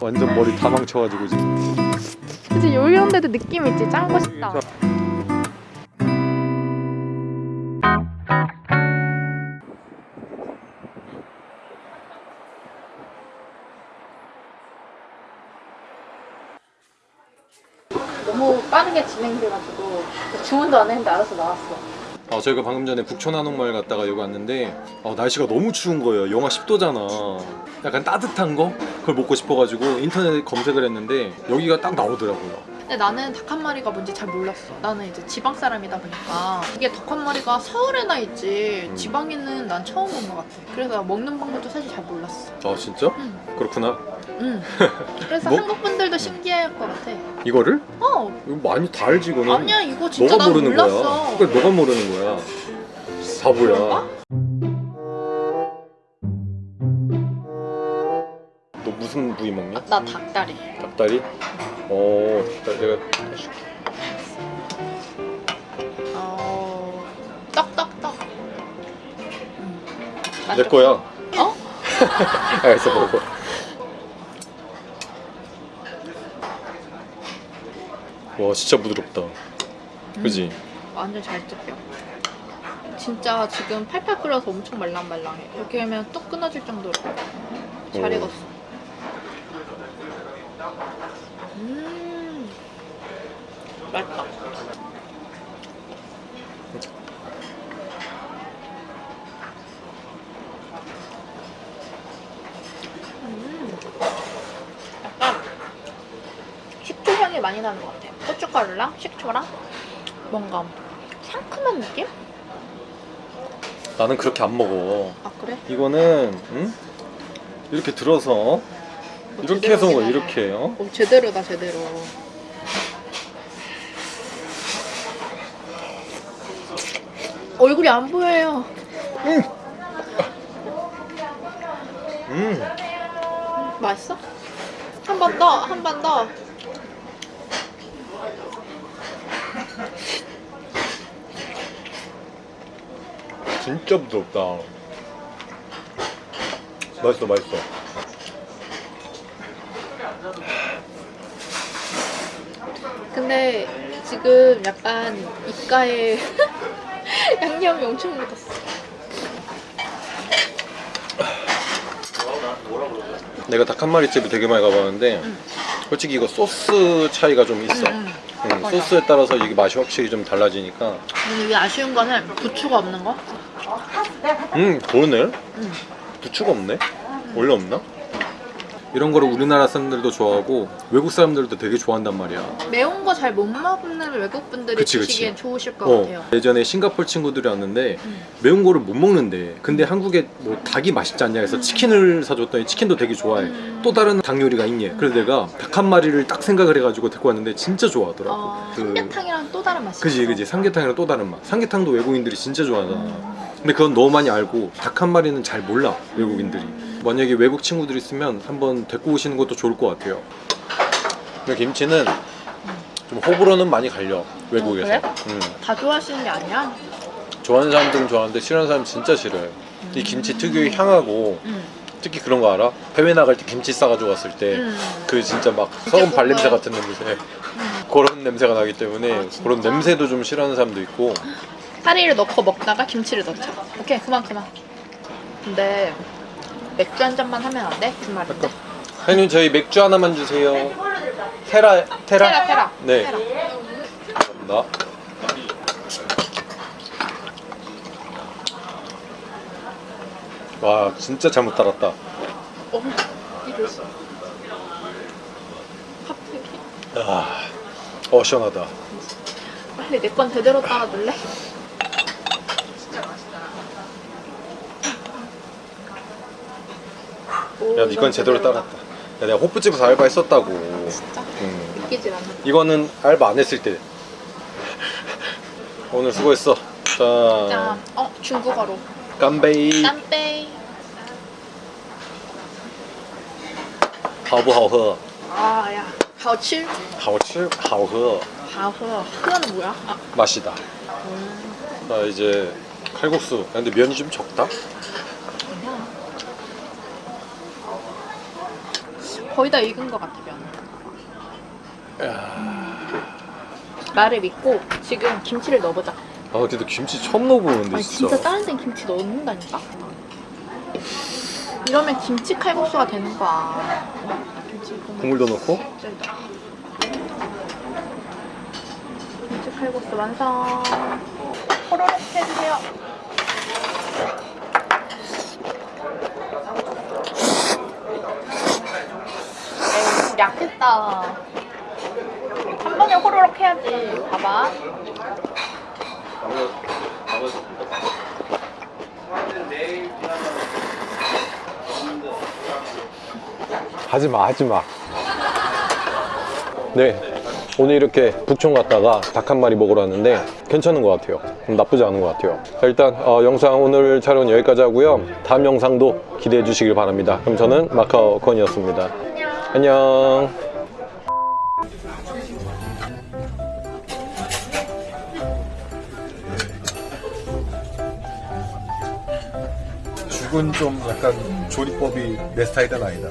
완전 머리 다 망쳐가지고 지금. 그치 요리한데도 느낌 있지? 짠거 싶다. 너무 빠르게 진행돼가지고 주문도 안 했는데 알아서 나왔어 아, 저희가 방금 전에 북촌 한옥마을 갔다가 여기 왔는데 어, 날씨가 너무 추운 거예요 영하 10도잖아 약간 따뜻한 거? 그걸 먹고 싶어가지고 인터넷에 검색을 했는데 여기가 딱 나오더라고요 근데 나는 닭 한 마리가 뭔지 잘 몰랐어. 나는 이제 지방 사람이다 보니까 이게 닭 한 마리가 서울에나 있지 음. 지방에는 난 처음 본 것 같아. 그래서 먹는 방법도 사실 잘 몰랐어. 아 진짜? 응. 그렇구나 응. 그래서 뭐? 한국 분들도 신기할 것 같아. 이거를? 어. 이거 많이 다 알지 이거는 아니야 이거 진짜 너가 난 모르는 몰랐어. 거야 그걸 너가 모르는 거야 바보야 그런가? 너 무슨 부위 먹냐? 나 닭다리. 닭다리? 어 닭다리 내가 해줄게 어. 떡떡떡. 내 거야 어? 알겠어 먹어 와 진짜 부드럽다 그지? 완전 잘 뜯겨. 진짜 지금 팔팔 끓여서 엄청 말랑말랑해. 이렇게 하면 뚝 끊어질 정도로 잘 오. 익었어. 음, 맛있다. 음, 약간 식초 향이 많이 나는 것 같아. 고춧가루랑 식초랑 뭔가 상큼한 느낌? 나는 그렇게 안 먹어 아 그래? 이거는 응? 이렇게 들어서 뭐 이렇게 해서 먹어. 이렇게 어? 오, 제대로다 제대로 얼굴이 안 보여요 음 맛있어? 한 번 더, 한 번 더. 진짜 부드럽다 맛있어 맛있어 근데 지금 약간 입가에 양념이 엄청 묻었어. 내가 닭 한 마리 집을 되게 많이 가봤는데 응. 솔직히 이거 소스 차이가 좀 있어 음, 응, 맞아. 소스에 따라서 이게 맛이 확실히 좀 달라지니까 근데 이게 아쉬운 거는 부추가 없는 거? 음 그러네 응. 부추가 없네 원래 없나? 이런 거를 우리나라 사람들도 좋아하고 외국 사람들도 되게 좋아한단 말이야 매운 거 잘 못 먹는 외국 분들이 그치, 그치. 드시기엔 좋으실 것 어, 같아요. 예전에 싱가포르 친구들이 왔는데 음. 매운 거를 못 먹는데 근데 한국에 뭐 닭이 맛있지 않냐 해서 치킨을 사줬더니 치킨도 되게 좋아해 음. 또 다른 닭 요리가 있니? 그래서 내가 닭 한 마리를 딱 생각을 해가지고 데리고 왔는데 진짜 좋아하더라고 어, 그- 삼계탕이랑 또 다른 맛이 그지. 그지 삼계탕이랑 또 다른 맛 삼계탕도 외국인들이 진짜 좋아하잖아 음. 근데 그건 너무 많이 알고 닭 한 마리는 잘 몰라 외국인들이 음. 만약에 외국 친구들 있으면 한번 데리고 오시는 것도 좋을 것 같아요 근데 김치는 좀 호불호는 많이 갈려 외국에서 그래? 음. 다 좋아하시는 게 아니야? 좋아하는 사람들은 좋아하는데 싫어하는 사람 진짜 싫어해 이 김치 특유의 향하고 응. 특히 그런 거 알아? 해외 나갈 때 김치 싸가지고 갔을 때 응. 그 진짜 막 뭔가- 발냄새 같은 냄새 응. 그런 냄새가 나기 때문에 아? 그런 냄새도 좀 싫어하는 사람도 있고 파리를 넣고 먹다가 김치를 넣자. 오케이 그만 그만. 근데 맥주 한 잔만 하면 안 돼? 그 말인데. 사장님 저희 맥주 하나만 주세요 테라 테라? 테라 테라. 네 테라. 감사합니다 와 진짜 잘못 따랐다 어. 아, 어 시원하다 빨리 내 건 제대로 따라줄래? 야 이건 제대로 제대로다. 따랐다 야, 내가 호프집에서 알바했었다고 진짜 음. 믿기질 않아. 이거는 알바 안 했을 때 오늘 수고했어 자 자, 어 중국어로. 깜베이 땀빼이. 하부하허 아, 야. 好吃. 하오치 하오허 好喝. 흐어는 뭐야? 아, 맛이다 음, 나 이제 칼국수 야, 근데 면이 좀 적다 거의 다 익은 것 같아 면. 나를 믿고 지금 김치를 넣어보자. 아 근데 김치 처음 넣어보는데 아니 진짜. 진짜 다른 데는 김치 넣는다니까? 이러면 김치 칼국수가 되는 거야. 김치 국물 국물도 넣고. 김치 칼국수 완성. 호로록 해주세요. 약했다. 한 번에 호로록 해야지. 봐봐. 하지 마, 하지 마. 네. 오늘 이렇게 북촌 갔다가 닭 한 마리 먹으러 왔는데 괜찮은 것 같아요. 음, 나쁘지 않은 것 같아요. 자, 일단 어, 영상 오늘 촬영 여기까지 하고요. 다음 영상도 기대해 주시길 바랍니다. 그럼 저는 마카오 건이었습니다. 안녕. 죽은 좀 약간 조리법이 내 스타일은 아니다.